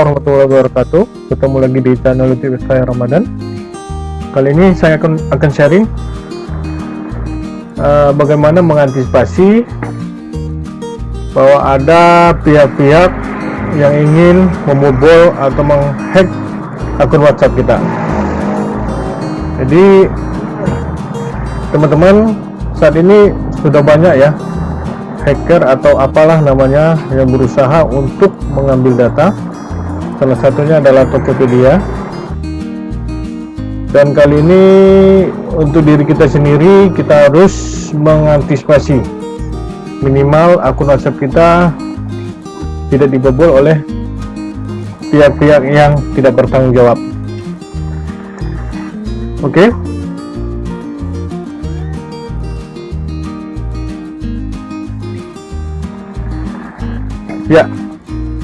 warahmatullahi wabarakatuh. Ketemu lagi di channel YouTube saya Ramadan. Kali ini saya akan, akan sharing uh, Bagaimana mengantisipasi Bahwa ada pihak-pihak Yang ingin membobol atau menghack akun WhatsApp kita. Jadi Teman-teman Saat ini sudah banyak ya hacker atau apalah namanya yang berusaha untuk mengambil data salah satunya adalah Tokopedia. Dan kali ini untuk diri kita sendiri kita harus mengantisipasi. Minimal akun WhatsApp kita tidak dibobol oleh pihak-pihak yang tidak bertanggung jawab. Oke? Okay? Ya,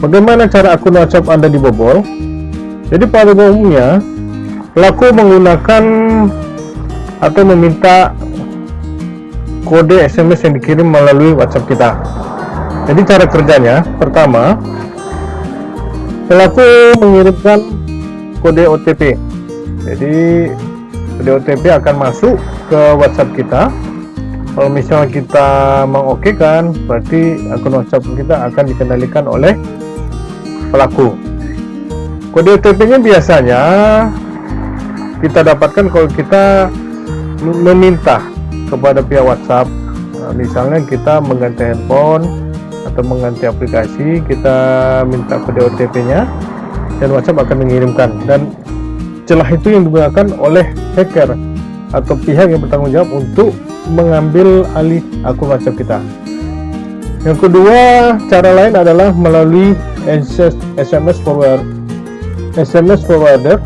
bagaimana cara akun WhatsApp Anda dibobol? Jadi pada umumnya pelaku menggunakan atau meminta kode SMS yang dikirim melalui WhatsApp kita. Jadi cara kerjanya, pertama, pelaku mengirimkan kode OTP. Jadi kode OTP akan masuk ke WhatsApp kita kalau misalnya kita mengokekan berarti akun WhatsApp kita akan dikendalikan oleh pelaku. Kode OTP nya biasanya kita dapatkan kalau kita meminta kepada pihak WhatsApp. Nah, misalnya kita mengganti handphone atau mengganti aplikasi kita minta kode OTP nya dan WhatsApp akan mengirimkan. Dan celah itu yang digunakan oleh hacker atau pihak yang bertanggung jawab untuk mengambil alih akun WhatsApp kita. Yang kedua, cara lain adalah melalui SMS forward. SMS forwarder.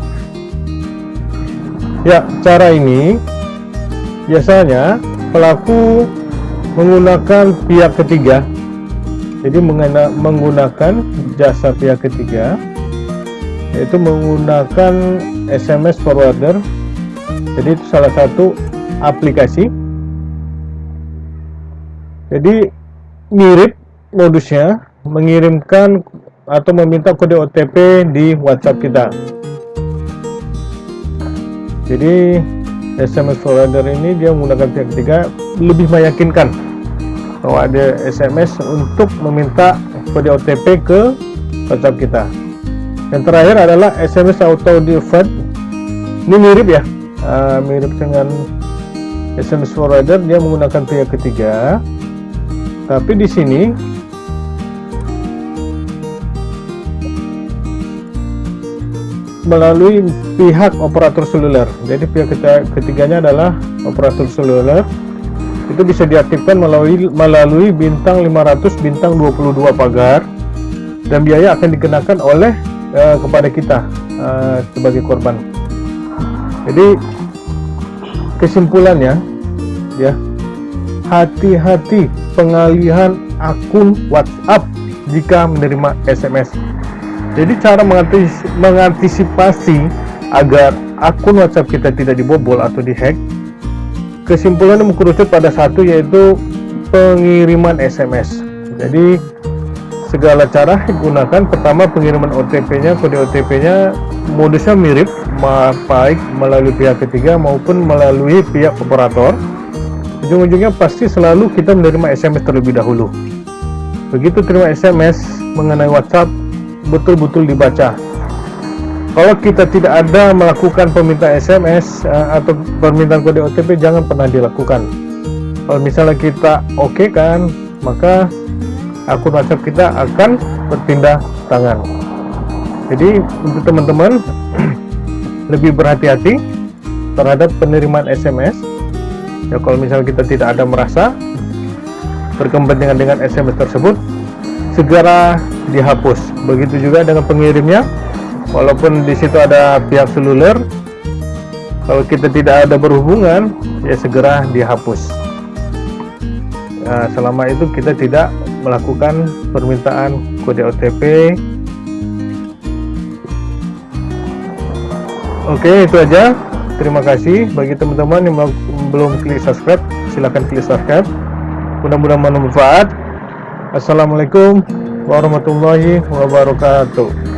Ya, cara ini biasanya pelaku menggunakan pihak ketiga. Jadi menggunakan jasa pihak ketiga yaitu menggunakan SMS forwarder. Jadi itu salah satu aplikasi jadi mirip modusnya mengirimkan atau meminta kode OTP di WhatsApp kita. Jadi SMS forwarder ini dia menggunakan pihak ketiga lebih meyakinkan bahwa ada SMS untuk meminta kode OTP ke WhatsApp kita. Yang terakhir adalah SMS auto default ini mirip ya uh, mirip dengan SMS forwarder dia menggunakan pihak ketiga. Tapi di sini melalui pihak operator seluler. Jadi pihak ketiganya adalah operator seluler. Itu bisa diaktifkan melalui melalui bintang 500 bintang 22 pagar. Dan biaya akan dikenakan oleh uh, kepada kita uh, sebagai korban. Jadi kesimpulannya ya hati-hati pengalihan akun WhatsApp jika menerima SMS. Jadi cara mengantisipasi agar akun WhatsApp kita tidak dibobol atau dihack, kesimpulannya mengkerucut pada satu yaitu pengiriman SMS. Jadi segala cara digunakan. Pertama pengiriman OTP-nya, kode OTP-nya modusnya mirip, baik melalui pihak ketiga maupun melalui pihak operator ujung-ujungnya pasti selalu kita menerima SMS terlebih dahulu begitu terima SMS mengenai WhatsApp betul-betul dibaca. Kalau kita tidak ada melakukan permintaan SMS eh, atau permintaan kode OTP jangan pernah dilakukan. Kalau misalnya kita oke okay kan maka akun WhatsApp kita akan berpindah tangan. Jadi untuk teman-teman lebih berhati-hati terhadap penerimaan SMS ya kalau misalnya kita tidak ada merasa berkepentingan dengan SMS tersebut segera dihapus. Begitu juga dengan pengirimnya. Walaupun di situ ada pihak seluler kalau kita tidak ada berhubungan ya segera dihapus. Nah, selama itu kita tidak melakukan permintaan kode OTP oke itu aja. Terima kasih bagi teman-teman yang belum klik subscribe silahkan klik subscribe. Mudah-mudahan bermanfaat. Assalamualaikum warahmatullahi wabarakatuh